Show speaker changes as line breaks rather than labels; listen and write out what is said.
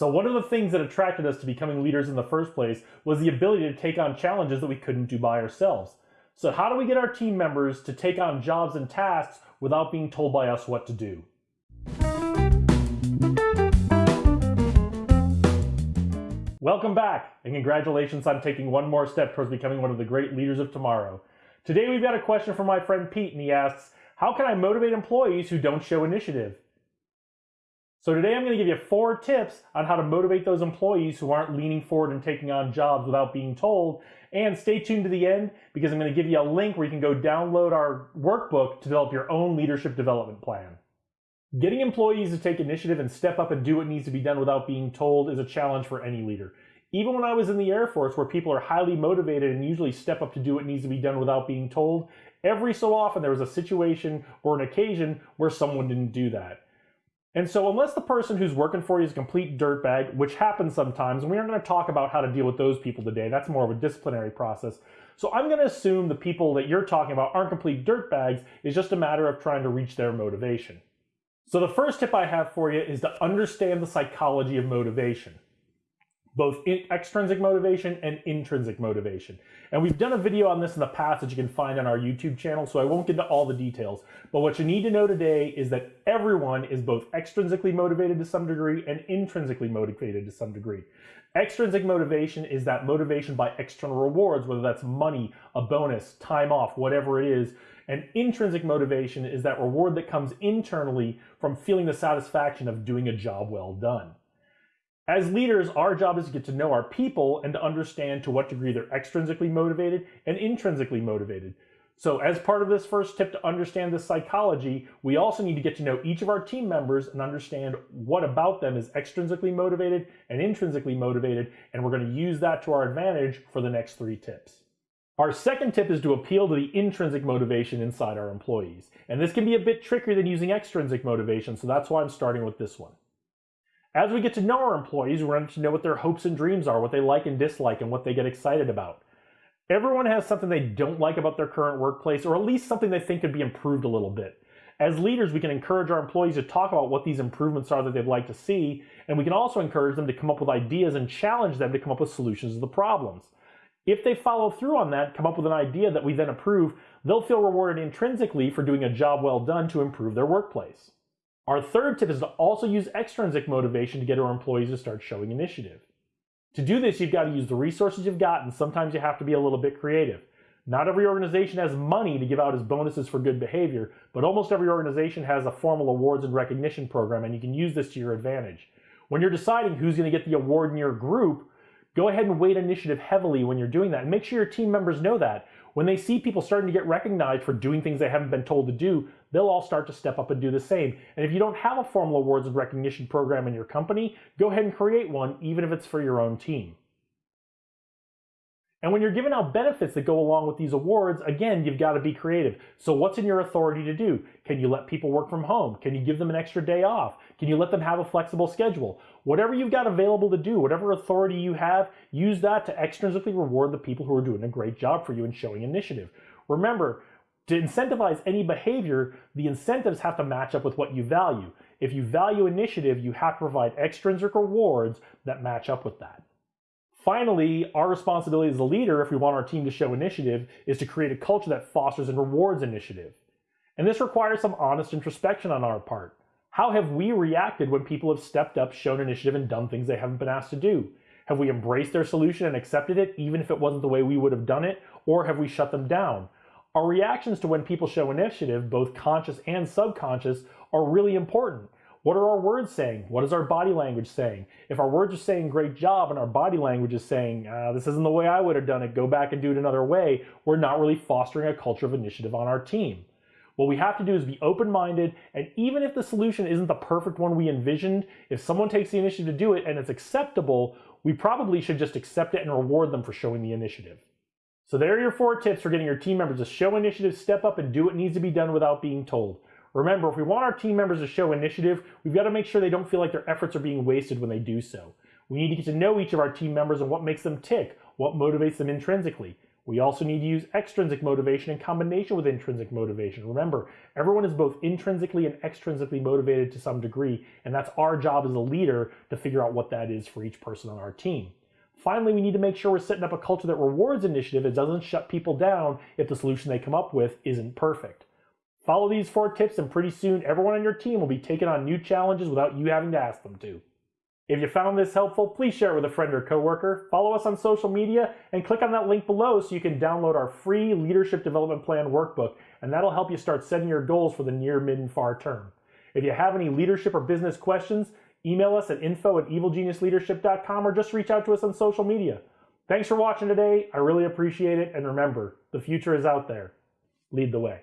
So one of the things that attracted us to becoming leaders in the first place was the ability to take on challenges that we couldn't do by ourselves. So how do we get our team members to take on jobs and tasks without being told by us what to do? Welcome back, and congratulations on taking one more step towards becoming one of the great leaders of tomorrow. Today we've got a question from my friend Pete, and he asks, how can I motivate employees who don't show initiative? So today I'm going to give you four tips on how to motivate those employees who aren't leaning forward and taking on jobs without being told. And stay tuned to the end because I'm going to give you a link where you can go download our workbook to develop your own leadership development plan. Getting employees to take initiative and step up and do what needs to be done without being told is a challenge for any leader. Even when I was in the Air Force, where people are highly motivated and usually step up to do what needs to be done without being told, every so often there was a situation or an occasion where someone didn't do that. And so unless the person who's working for you is a complete dirtbag, which happens sometimes, and we aren't going to talk about how to deal with those people today, that's more of a disciplinary process. So I'm going to assume the people that you're talking about aren't complete dirtbags, it's just a matter of trying to reach their motivation. So the first tip I have for you is to understand the psychology of motivation both extrinsic motivation and intrinsic motivation. And we've done a video on this in the past that you can find on our YouTube channel, so I won't get into all the details. But what you need to know today is that everyone is both extrinsically motivated to some degree and intrinsically motivated to some degree. Extrinsic motivation is that motivation by external rewards, whether that's money, a bonus, time off, whatever it is. And intrinsic motivation is that reward that comes internally from feeling the satisfaction of doing a job well done. As leaders, our job is to get to know our people and to understand to what degree they're extrinsically motivated and intrinsically motivated. So as part of this first tip to understand this psychology, we also need to get to know each of our team members and understand what about them is extrinsically motivated and intrinsically motivated, and we're going to use that to our advantage for the next three tips. Our second tip is to appeal to the intrinsic motivation inside our employees. And this can be a bit trickier than using extrinsic motivation, so that's why I'm starting with this one. As we get to know our employees, we're going to know what their hopes and dreams are, what they like and dislike, and what they get excited about. Everyone has something they don't like about their current workplace, or at least something they think could be improved a little bit. As leaders, we can encourage our employees to talk about what these improvements are that they'd like to see, and we can also encourage them to come up with ideas and challenge them to come up with solutions to the problems. If they follow through on that, come up with an idea that we then approve, they'll feel rewarded intrinsically for doing a job well done to improve their workplace. Our third tip is to also use extrinsic motivation to get our employees to start showing initiative. To do this, you've got to use the resources you've got, and sometimes you have to be a little bit creative. Not every organization has money to give out as bonuses for good behavior, but almost every organization has a formal awards and recognition program, and you can use this to your advantage. When you're deciding who's going to get the award in your group, go ahead and weight initiative heavily when you're doing that, and make sure your team members know that. When they see people starting to get recognized for doing things they haven't been told to do, they'll all start to step up and do the same. And if you don't have a formal awards and recognition program in your company, go ahead and create one, even if it's for your own team. And when you're giving out benefits that go along with these awards, again, you've got to be creative. So what's in your authority to do? Can you let people work from home? Can you give them an extra day off? Can you let them have a flexible schedule? Whatever you've got available to do, whatever authority you have, use that to extrinsically reward the people who are doing a great job for you and showing initiative. Remember, to incentivize any behavior, the incentives have to match up with what you value. If you value initiative, you have to provide extrinsic rewards that match up with that. Finally, our responsibility as a leader, if we want our team to show initiative, is to create a culture that fosters and rewards initiative. And this requires some honest introspection on our part. How have we reacted when people have stepped up, shown initiative, and done things they haven't been asked to do? Have we embraced their solution and accepted it, even if it wasn't the way we would have done it, or have we shut them down? Our reactions to when people show initiative, both conscious and subconscious, are really important. What are our words saying? What is our body language saying? If our words are saying great job and our body language is saying, uh, this isn't the way I would have done it, go back and do it another way, we're not really fostering a culture of initiative on our team. What we have to do is be open-minded, and even if the solution isn't the perfect one we envisioned, if someone takes the initiative to do it and it's acceptable, we probably should just accept it and reward them for showing the initiative. So there are your four tips for getting your team members to show initiative, step up, and do what needs to be done without being told. Remember, if we want our team members to show initiative, we've got to make sure they don't feel like their efforts are being wasted when they do so. We need to get to know each of our team members and what makes them tick, what motivates them intrinsically. We also need to use extrinsic motivation in combination with intrinsic motivation. Remember, everyone is both intrinsically and extrinsically motivated to some degree, and that's our job as a leader to figure out what that is for each person on our team. Finally, we need to make sure we're setting up a culture that rewards initiative and doesn't shut people down if the solution they come up with isn't perfect. Follow these four tips, and pretty soon everyone on your team will be taking on new challenges without you having to ask them to. If you found this helpful, please share it with a friend or coworker. Follow us on social media and click on that link below so you can download our free Leadership Development Plan workbook, and that'll help you start setting your goals for the near, mid, and far term. If you have any leadership or business questions, email us at info at evilgeniusleadership.com or just reach out to us on social media. Thanks for watching today. I really appreciate it. And remember, the future is out there. Lead the way.